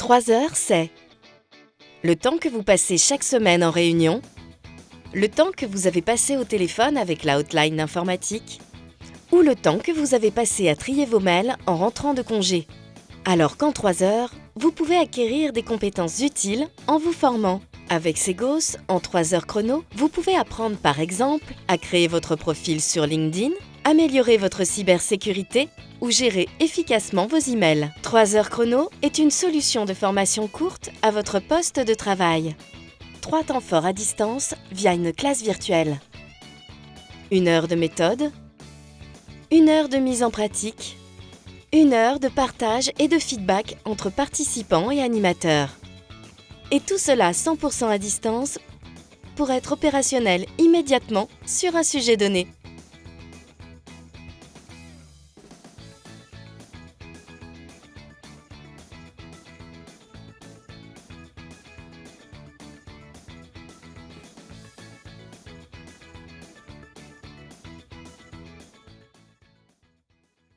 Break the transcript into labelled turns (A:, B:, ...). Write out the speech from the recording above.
A: 3 heures, c'est le temps que vous passez chaque semaine en réunion, le temps que vous avez passé au téléphone avec la hotline informatique, ou le temps que vous avez passé à trier vos mails en rentrant de congé. Alors qu'en 3 heures, vous pouvez acquérir des compétences utiles en vous formant. Avec Segos, en 3 heures chrono, vous pouvez apprendre par exemple à créer votre profil sur LinkedIn, améliorer votre cybersécurité ou gérer efficacement vos emails. 3 heures chrono est une solution de formation courte à votre poste de travail. 3 temps forts à distance via une classe virtuelle. Une heure de méthode, une heure de mise en pratique, une heure de partage et de feedback entre participants et animateurs. Et tout cela 100% à distance pour être opérationnel immédiatement sur un sujet donné.